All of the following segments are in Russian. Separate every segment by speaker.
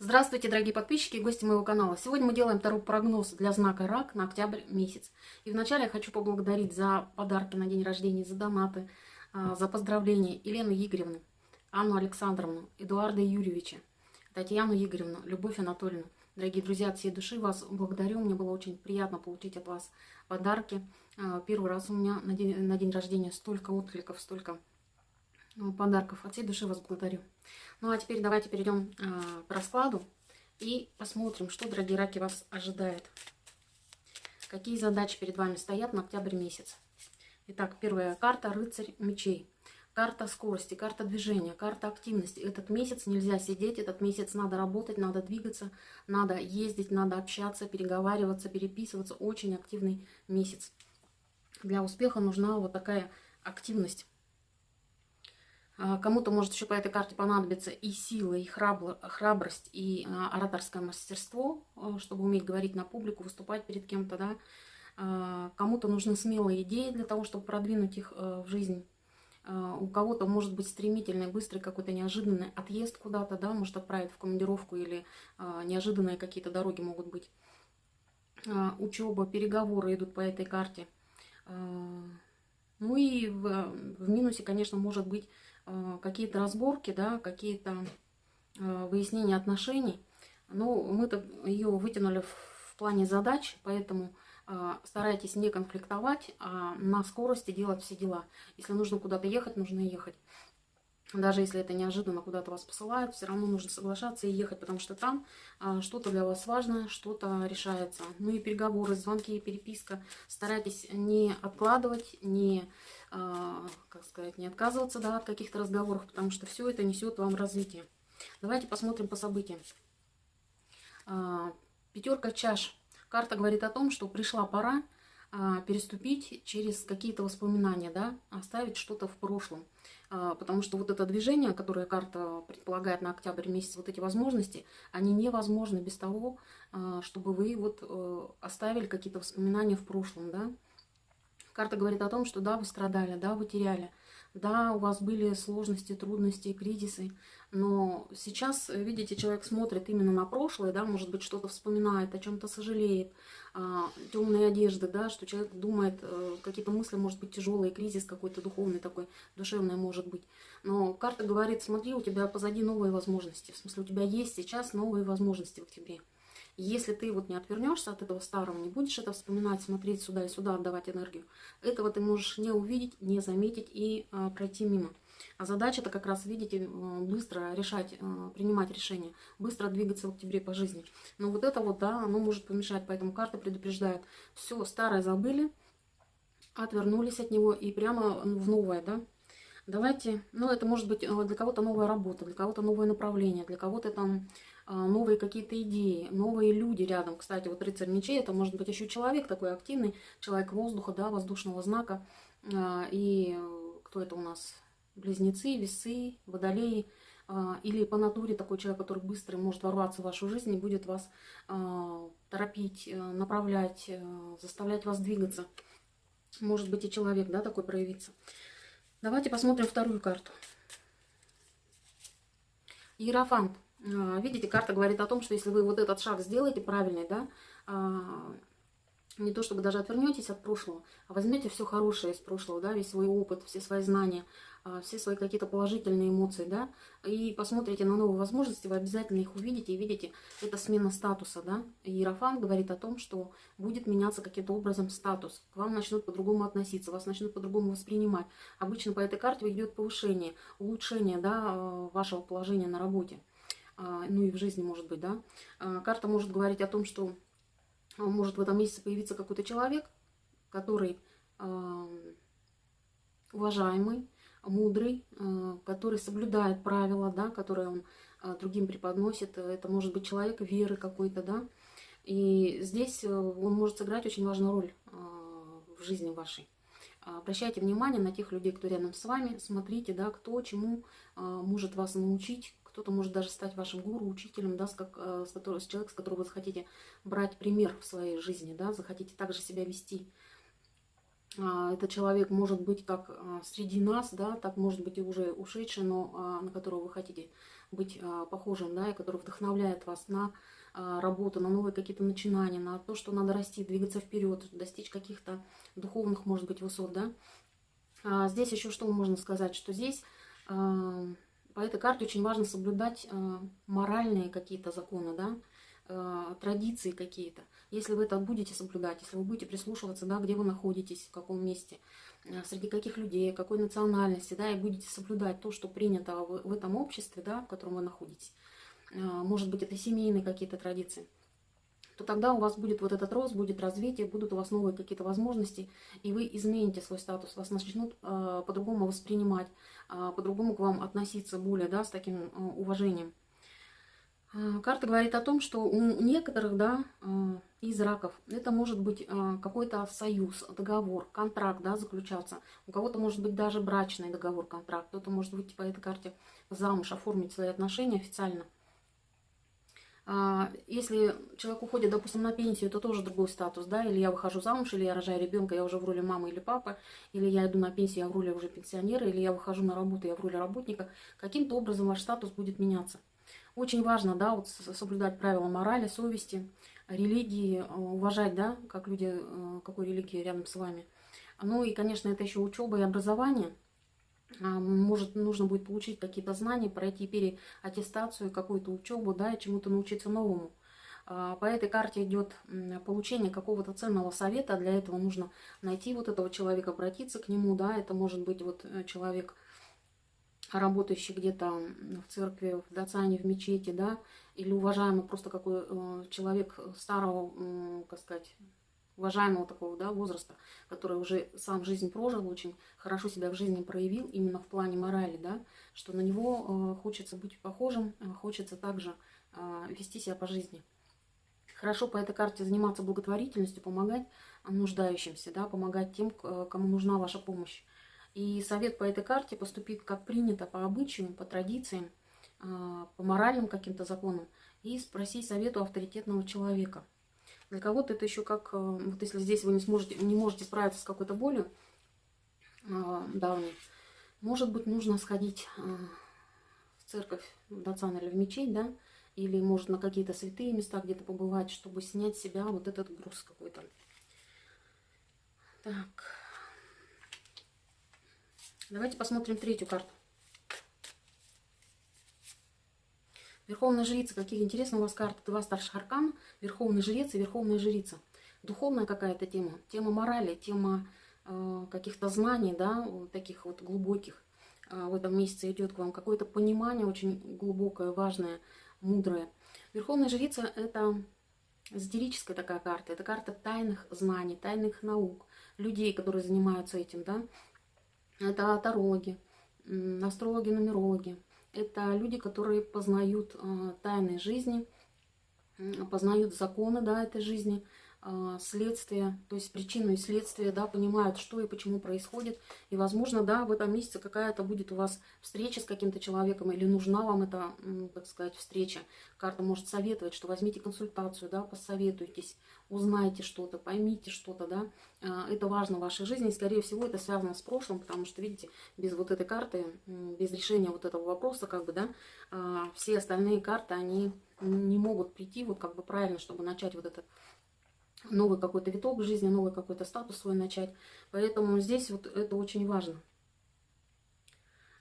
Speaker 1: Здравствуйте, дорогие подписчики и гости моего канала. Сегодня мы делаем второй прогноз для знака Рак на октябрь месяц. И вначале я хочу поблагодарить за подарки на день рождения, за донаты, а, за поздравления Елену Игоревну, Анну Александровну, Эдуарда Юрьевича, Татьяну Игоревну, Любовь Анатольевну. Дорогие друзья, от всей души вас благодарю. Мне было очень приятно получить от вас подарки. А, первый раз у меня на день, на день рождения столько откликов, столько подарков. От всей души вас благодарю. Ну а теперь давайте перейдем э, к раскладу и посмотрим, что, дорогие раки, вас ожидает. Какие задачи перед вами стоят на октябрь месяц. Итак, первая карта «Рыцарь мечей». Карта скорости, карта движения, карта активности. Этот месяц нельзя сидеть, этот месяц надо работать, надо двигаться, надо ездить, надо общаться, переговариваться, переписываться. Очень активный месяц. Для успеха нужна вот такая активность. А, кому-то может еще по этой карте понадобиться и сила, и храбрость, и а, ораторское мастерство, а, чтобы уметь говорить на публику, выступать перед кем-то, да. Кому-то нужны смелые идеи для того, чтобы продвинуть их в жизнь. У кого-то может быть стремительный, быстрый какой-то неожиданный отъезд куда-то, да, может отправить в командировку или неожиданные какие-то дороги могут быть. Учеба, переговоры идут по этой карте. Ну и в, в минусе, конечно, может быть какие-то разборки, да, какие-то э, выяснения отношений. Но мы-то ее вытянули в плане задач, поэтому э, старайтесь не конфликтовать, а на скорости делать все дела. Если нужно куда-то ехать, нужно ехать. Даже если это неожиданно куда-то вас посылают, все равно нужно соглашаться и ехать, потому что там а, что-то для вас важное, что-то решается. Ну и переговоры, звонки, переписка. Старайтесь не откладывать, не, а, как сказать, не отказываться да, от каких-то разговоров, потому что все это несет вам развитие. Давайте посмотрим по событиям. А, пятерка чаш. Карта говорит о том, что пришла пора переступить через какие-то воспоминания, да, оставить что-то в прошлом. А, потому что вот это движение, которое карта предполагает на октябрь месяц, вот эти возможности, они невозможны без того, а, чтобы вы вот э, оставили какие-то воспоминания в прошлом, да. Карта говорит о том, что да, вы страдали, да, вы теряли, да, у вас были сложности, трудности, кризисы, но сейчас, видите, человек смотрит именно на прошлое, да, может быть, что-то вспоминает, о чем-то сожалеет, а, темные одежды, да, что человек думает, э, какие-то мысли, может быть, тяжелые, кризис какой-то духовный такой, душевный может быть. Но карта говорит, смотри, у тебя позади новые возможности, в смысле, у тебя есть сейчас новые возможности в октябре. Если ты вот не отвернешься от этого старого, не будешь это вспоминать, смотреть сюда и сюда, отдавать энергию, этого ты можешь не увидеть, не заметить и а, пройти мимо. А задача это как раз, видите, быстро решать, а, принимать решения, быстро двигаться в октябре по жизни. Но вот это вот, да, оно может помешать, поэтому карта предупреждает. Все, старое забыли, отвернулись от него и прямо в новое, да. Давайте, ну это может быть э, для кого-то новая работа, для кого-то новое направление, для кого-то там новые какие-то идеи, новые люди рядом. Кстати, вот рыцарь мечей, это может быть еще человек такой активный, человек воздуха, да, воздушного знака. А, и кто это у нас? Близнецы, весы, водолеи. А, или по натуре такой человек, который быстро может ворваться в вашу жизнь и будет вас торопить, э, направлять, э, заставлять вас двигаться. Может быть и человек, да, такой проявиться. Давайте посмотрим вторую карту. Иерофант. А, видите, карта говорит о том, что если вы вот этот шаг сделаете правильный, да, а, не то чтобы даже отвернетесь от прошлого, а возьмете все хорошее из прошлого, да, весь свой опыт, все свои знания, а, все свои какие-то положительные эмоции, да, и посмотрите на новые возможности, вы обязательно их увидите и видите, это смена статуса, да. Иерофант говорит о том, что будет меняться каким-то образом статус, к вам начнут по-другому относиться, вас начнут по-другому воспринимать. Обычно по этой карте идет повышение, улучшение, да, вашего положения на работе. А, ну и в жизни может быть, да. А, карта может говорить о том, что а, может в этом месяце появиться какой-то человек, который уважаемый, мудрый, который соблюдает правила, да, которые он другим преподносит. Это может быть человек веры какой-то, да. И здесь э, он может сыграть очень важную роль в жизни вашей. Обращайте внимание на тех людей, кто рядом с вами, смотрите, да, кто чему может вас научить, кто-то может даже стать вашим гуру, учителем, да, с, как, э, с, который, с человек, с которого вы захотите брать пример в своей жизни, да, захотите также себя вести. А, этот человек может быть как а, среди нас, да, так может быть и уже ушедший, но а, на которого вы хотите быть а, похожим, да, и который вдохновляет вас на работу, на новые какие-то начинания, на то, что надо расти, двигаться вперед, достичь каких-то духовных, может быть, высот, да. Здесь еще что можно сказать, что здесь по этой карте очень важно соблюдать а, моральные какие-то законы, да, а, традиции какие-то. Если вы это будете соблюдать, если вы будете прислушиваться, да, где вы находитесь, в каком месте, а, среди каких людей, какой национальности, да, и будете соблюдать то, что принято в, этом обществе, да, в котором вы находитесь, может быть, это семейные какие-то традиции, то тогда у вас будет вот этот рост, будет развитие, будут у вас новые какие-то возможности, и вы измените свой статус, вас начнут э, по-другому воспринимать, э, по-другому к вам относиться более, да, с таким э, уважением. Э, карта говорит о том, что у некоторых, да, э, из раков это может быть э, какой-то союз, договор, контракт, да, заключаться. У кого-то может быть даже брачный договор, контракт. Кто-то может быть по этой карте замуж, оформить свои отношения официально – если человек уходит, допустим, на пенсию, это тоже другой статус, да, или я выхожу замуж, или я рожаю ребенка, я уже в роли мамы или папы, или я иду на пенсию, я в роли уже пенсионера, или я выхожу на работу, я в роли работника, каким-то образом ваш статус будет меняться. Очень важно, да, вот соблюдать правила морали, совести, религии, э, уважать, да, как люди, э, какой религии рядом с вами. Ну и, конечно, это еще учеба и образование – а, может, нужно будет получить какие-то знания, пройти переаттестацию, какую-то учебу, да, и чему-то научиться новому. А, по этой карте идет получение какого-то ценного совета. Для этого нужно найти вот этого человека, обратиться к нему, да, это может быть вот э, человек, работающий где-то в церкви, в дацане, в мечети, да, или уважаемый просто какой э, человек старого, как сказать, уважаемого такого да, возраста, который уже сам жизнь прожил, очень хорошо себя в жизни проявил, именно в плане морали, да, что на него э, хочется быть похожим, э, хочется также э, вести себя по жизни. Хорошо по этой карте заниматься благотворительностью, помогать нуждающимся, да, помогать тем, кому нужна ваша помощь. И совет по этой карте поступит как принято по обычаям, по традициям, по моральным каким-то законам и спроси совету авторитетного человека – для кого-то это еще как, э, вот если здесь вы не сможете, не можете справиться с какой-то болью э, давней, может быть, нужно сходить э, в церковь, в Дацан или в мечеть, да, или, может, на какие-то святые места где-то побывать, чтобы снять с себя вот этот груз какой-то. Так. Давайте посмотрим третью карту. Верховная жрица, какие интересные у вас карты. Два старших аркана, Верховный жрец и Верховная жрица. Духовная какая-то тема, тема морали, тема э, каких-то знаний, да, таких вот глубоких. Э, в этом месяце идет к вам какое-то понимание очень глубокое, важное, мудрое. Верховная жрица – это эзотерическая такая карта. Это карта тайных знаний, тайных наук, людей, которые занимаются этим, да. Это тарологи, астрологи, нумерологи, это люди, которые познают э, тайны жизни, познают законы да, этой жизни, а, следствие, то есть причину и следствие, да, понимают, что и почему происходит. И, возможно, да, в этом месяце какая-то будет у вас встреча с каким-то человеком, или нужна вам эта, так сказать, встреча. Карта может советовать, что возьмите консультацию, да, посоветуйтесь, узнайте что-то, поймите что-то, да. А, это важно в вашей жизни, и, скорее всего, это связано с прошлым, потому что, видите, без вот этой карты, без решения вот этого вопроса, как бы, да, а, все остальные карты, они не могут прийти вот как бы правильно, чтобы начать вот этот новый какой-то виток жизни, новый какой-то статус свой начать. Поэтому здесь вот это очень важно.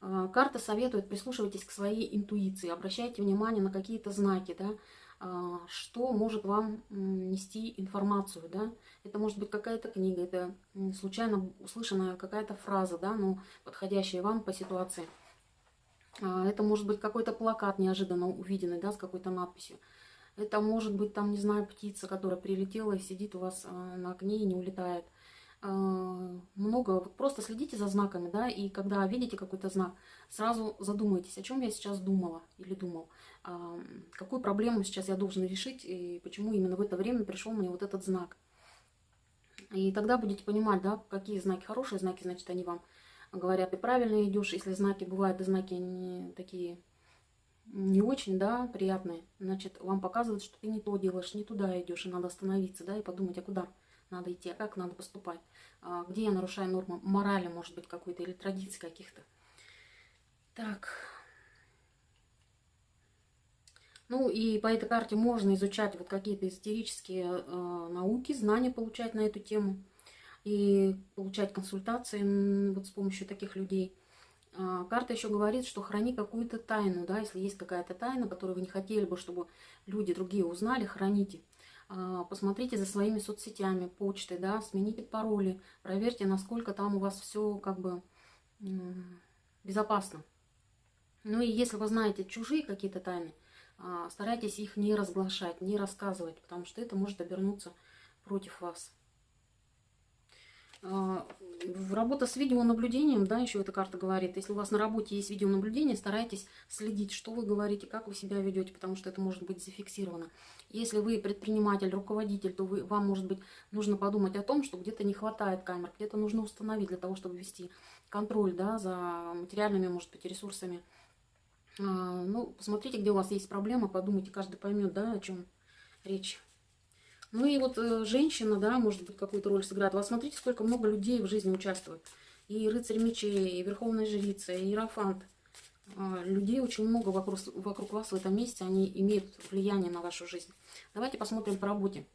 Speaker 1: А, карта советует, прислушивайтесь к своей интуиции, обращайте внимание на какие-то знаки, да, а, что может вам нести информацию, да. Это может быть какая-то книга, это случайно услышанная какая-то фраза, да, ну, подходящая вам по ситуации. А, это может быть какой-то плакат неожиданно увиденный, да, с какой-то надписью. Это может быть, там, не знаю, птица, которая прилетела и сидит у вас а, на окне и не улетает. А, много. Просто следите за знаками, да, и когда видите какой-то знак, сразу задумайтесь, о чем я сейчас думала или думал. Какую проблему сейчас я должен решить и почему именно в это время пришел мне вот этот знак. И тогда будете понимать, да, какие знаки хорошие знаки, значит, они вам говорят, ты правильно идешь. Если знаки бывают, и знаки не такие не очень, да, приятные, значит, вам показывают, что ты не то делаешь, не туда идешь, и надо остановиться, да, и подумать, а куда надо идти, а как надо поступать, а где я нарушаю нормы морали, может быть, какой-то, или традиции каких-то. Так. Ну и по этой карте можно изучать вот какие-то эзотерические э, науки, знания получать на эту тему и получать консультации вот с помощью таких людей. Э, карта еще говорит, что храни какую-то тайну, да, если есть какая-то тайна, которую вы не хотели бы, чтобы люди другие узнали, храните. Э, посмотрите за своими соцсетями, почтой, да, смените пароли, проверьте, насколько там у вас все как бы безопасно. Ну и если вы знаете чужие какие-то тайны, а, старайтесь их не разглашать, не рассказывать, потому что это может обернуться против вас. А, работа с видеонаблюдением, да, еще эта карта говорит, если у вас на работе есть видеонаблюдение, старайтесь следить, что вы говорите, как вы себя ведете, потому что это может быть зафиксировано. Если вы предприниматель, руководитель, то вы, вам, может быть, нужно подумать о том, что где-то не хватает камер, где-то нужно установить для того, чтобы вести контроль да, за материальными, может быть, ресурсами а, ну, посмотрите, где у вас есть проблема, подумайте, каждый поймет, да, о чем речь. Ну и вот э, женщина, да, может быть, какую-то роль сыграет. Вы смотрите, сколько много людей в жизни участвует. И рыцарь мечей, и верховная жрица, и иерофант. А, людей очень много вокруг, вокруг вас в этом месте, они имеют влияние на вашу жизнь. Давайте посмотрим по работе.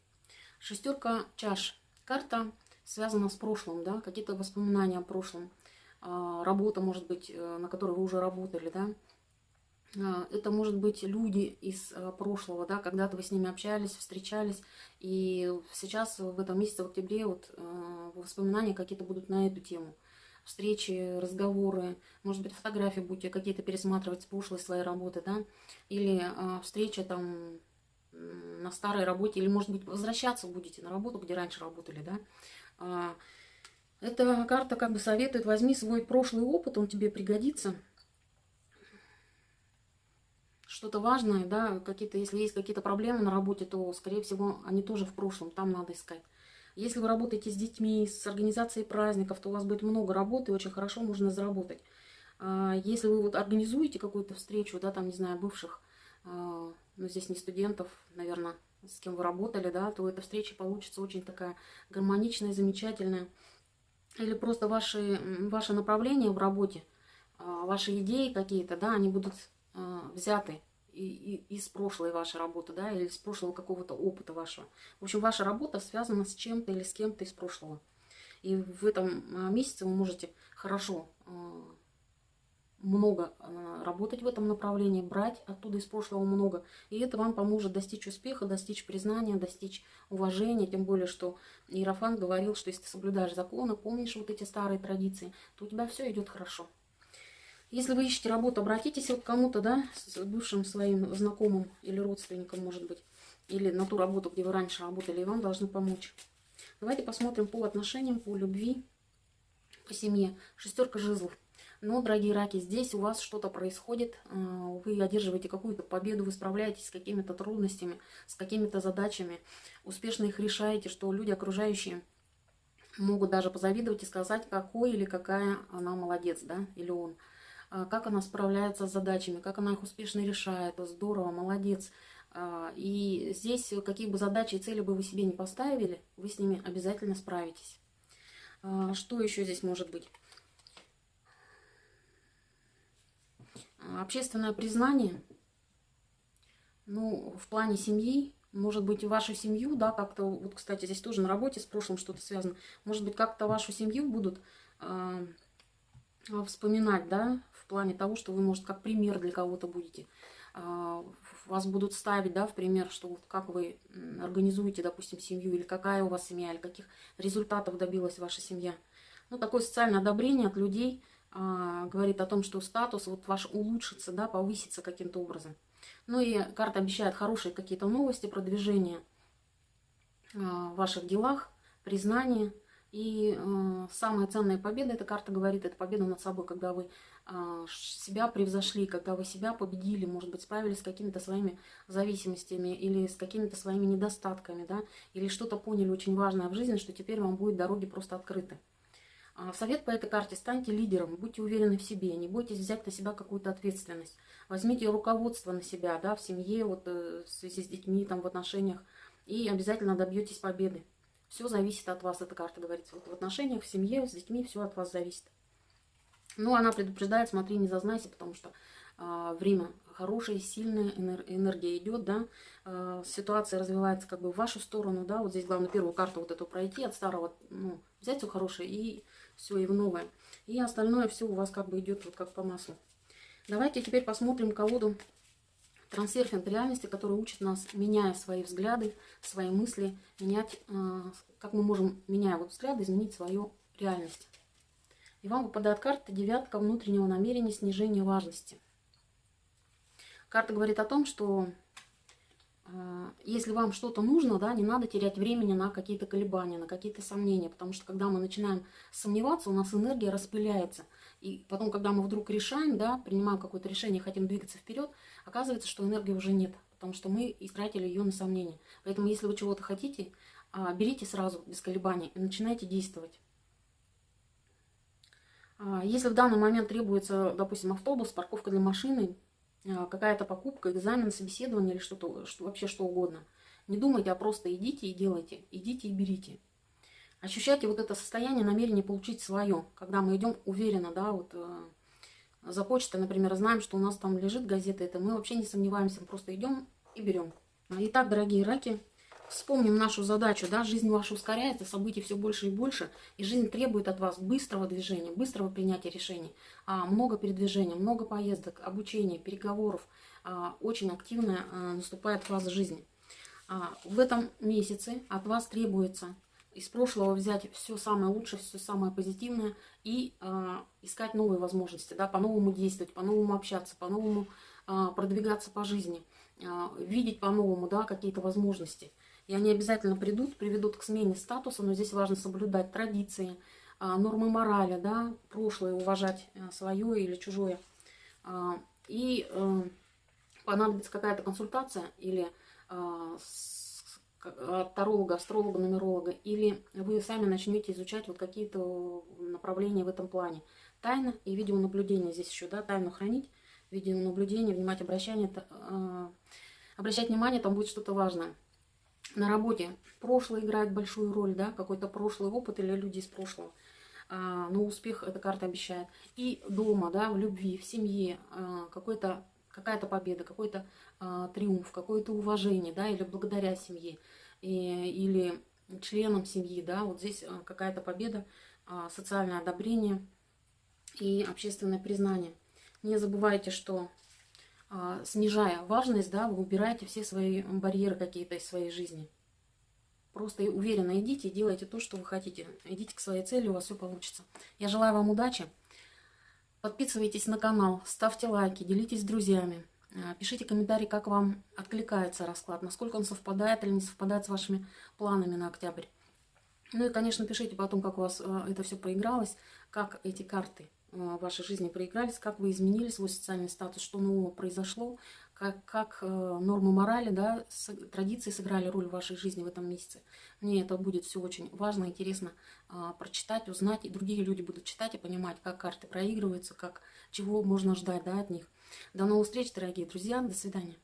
Speaker 1: Шестерка чаш. Карта связана с прошлым, да, какие-то воспоминания о прошлом. А, работа, может быть, э, на которой вы уже работали, да это может быть люди из а, прошлого, да, когда-то вы с ними общались, встречались, и сейчас в этом месяце, в октябре, вот а, воспоминания какие-то будут на эту тему. Встречи, разговоры, может быть, фотографии будете какие-то пересматривать с прошлой своей работы, да, или встреча там на старой работе, или, может быть, возвращаться будете на работу, где раньше работали, да. Эта карта как бы советует, возьми свой прошлый опыт, он тебе пригодится – что-то важное, да, какие-то, если есть какие-то проблемы на работе, то, скорее всего, они тоже в прошлом, там надо искать. Если вы работаете с детьми, с организацией праздников, то у вас будет много работы, очень хорошо можно заработать. А, если вы вот организуете какую-то встречу, да, там, не знаю, бывших, а, ну, здесь не студентов, наверное, с кем вы работали, да, то эта встреча получится очень такая гармоничная, замечательная. Или просто ваши, ваше направление в работе, а, ваши идеи какие-то, да, они будут а, взяты из прошлой вашей работы, да, или из прошлого какого-то опыта вашего. В общем, ваша работа связана с чем-то или с кем-то из прошлого. И в этом а, месяце вы можете хорошо а, много работать в этом направлении, брать оттуда из прошлого много. И это вам поможет достичь успеха, достичь признания, достичь уважения. Тем более, что Иерофан говорил, что если ты соблюдаешь законы, помнишь вот эти старые традиции, то у тебя все идет хорошо. Если вы ищете работу, обратитесь вот к кому-то, да, с бывшим своим знакомым или родственником, может быть, или на ту работу, где вы раньше работали, и вам должны помочь. Давайте посмотрим по отношениям, по любви, по семье. Шестерка жезлов. Но, дорогие раки, здесь у вас что-то происходит, э, вы одерживаете какую-то победу, вы справляетесь с какими-то трудностями, с какими-то задачами, успешно их решаете, что люди окружающие могут даже позавидовать и сказать, какой или какая она молодец, да, или он. А, как она справляется с задачами, как она их успешно решает. Здорово, молодец. А, и здесь какие бы задачи и цели бы вы себе не поставили, вы с ними обязательно справитесь. А, что еще здесь может быть? Общественное признание, ну, в плане семьи, может быть, вашу семью, да, как-то, вот, кстати, здесь тоже на работе с прошлым что-то связано, может быть, как-то вашу семью будут э, вспоминать, да, плане того, что вы, может, как пример для кого-то будете. А, вас будут ставить, да, в пример, что вот как вы организуете, допустим, семью, или какая у вас семья, или каких результатов добилась ваша семья. Ну, такое социальное одобрение от людей а, говорит о том, что статус вот ваш улучшится, да, повысится каким-то образом. Ну и карта обещает хорошие какие-то новости, продвижение а, в ваших делах, признание. И э, самая ценная победа, эта карта говорит, это победа над собой, когда вы э, себя превзошли, когда вы себя победили, может быть, справились с какими-то своими зависимостями или с какими-то своими недостатками, да, или что-то поняли очень важное в жизни, что теперь вам будет дороги просто открыты. А совет по этой карте – станьте лидером, будьте уверены в себе, не бойтесь взять на себя какую-то ответственность. Возьмите руководство на себя, да, в семье, вот, э, в связи с детьми, там, в отношениях, и обязательно добьетесь победы. Все зависит от вас, эта карта говорится. Вот в отношениях, в семье, с детьми все от вас зависит. Ну, она предупреждает, смотри, не зазнайся, потому что э, время хорошая, сильная энергия идет, да, э, ситуация развивается как бы в вашу сторону, да, вот здесь главное первую карту вот эту пройти, от старого, ну, взять все хорошее и все, и в новое. И остальное все у вас как бы идет вот как по маслу. Давайте теперь посмотрим колоду трансерфинг реальности, который учит нас, меняя свои взгляды, свои мысли, менять, э, как мы можем, меняя вот взгляды, изменить свою реальность. И вам выпадает карта девятка внутреннего намерения снижения важности. Карта говорит о том, что если вам что-то нужно, да, не надо терять времени на какие-то колебания, на какие-то сомнения, потому что когда мы начинаем сомневаться, у нас энергия распыляется. И потом, когда мы вдруг решаем, да, принимаем какое-то решение, хотим двигаться вперед, оказывается, что энергии уже нет, потому что мы истратили ее на сомнения. Поэтому, если вы чего-то хотите, а, берите сразу, без колебаний, и начинайте действовать. А, если в данный момент требуется, допустим, автобус, парковка для машины, а, какая-то покупка, экзамен, собеседование или что-то, что, вообще что угодно, не думайте, а просто идите и делайте, идите и берите. Ощущайте вот это состояние намерения получить свое, когда мы идем уверенно, да, вот э, за почтой, например, знаем, что у нас там лежит газета, это мы вообще не сомневаемся, мы просто идем и берем. Итак, дорогие раки, Вспомним нашу задачу, да, жизнь ваша ускоряется, событий все больше и больше, и жизнь требует от вас быстрого движения, быстрого принятия решений, а, много передвижения, много поездок, обучения, переговоров, а, очень активная а, наступает фаза жизни. А, в этом месяце от вас требуется из прошлого взять все самое лучшее, все самое позитивное и а, искать новые возможности, да, по-новому действовать, по-новому общаться, по-новому а, продвигаться по жизни, а, видеть по-новому, да, какие-то возможности. И они обязательно придут, приведут к смене статуса, но здесь важно соблюдать традиции, а, нормы морали, да, прошлое, уважать а, свое или чужое. А, и э, понадобится какая-то консультация или от таролога, астролога, нумеролога, или вы сами начнете изучать вот какие-то направления в этом плане. Тайна и видеонаблюдение здесь еще, да, тайну хранить, видеонаблюдение, внимать, обращение, обращать внимание, там будет что-то важное на работе прошлое играет большую роль, да, какой-то прошлый опыт или люди из прошлого. А, но успех эта карта обещает. И дома, да, в любви, в семье а, какой-то какая-то победа, какой-то а, триумф, какое-то уважение, да, или благодаря семье, и, или членам семьи, да, вот здесь какая-то победа, социальное одобрение и общественное признание. Не забывайте, что снижая важность, да, вы убираете все свои барьеры какие-то из своей жизни. Просто уверенно идите и делайте то, что вы хотите. Идите к своей цели, у вас все получится. Я желаю вам удачи. Подписывайтесь на канал, ставьте лайки, делитесь с друзьями. А, пишите комментарии, как вам откликается расклад, насколько он совпадает или не совпадает с вашими планами на октябрь. Ну и, конечно, пишите потом, как у вас а, это все проигралось, как эти карты в вашей жизни проигрались, как вы изменили свой социальный статус, что нового произошло, как, как э, нормы морали, да, традиции сыграли роль в вашей жизни в этом месяце. Мне это будет все очень важно, интересно э, прочитать, узнать, и другие люди будут читать и понимать, как карты проигрываются, как, чего можно ждать да, от них. До новых встреч, дорогие друзья, до свидания.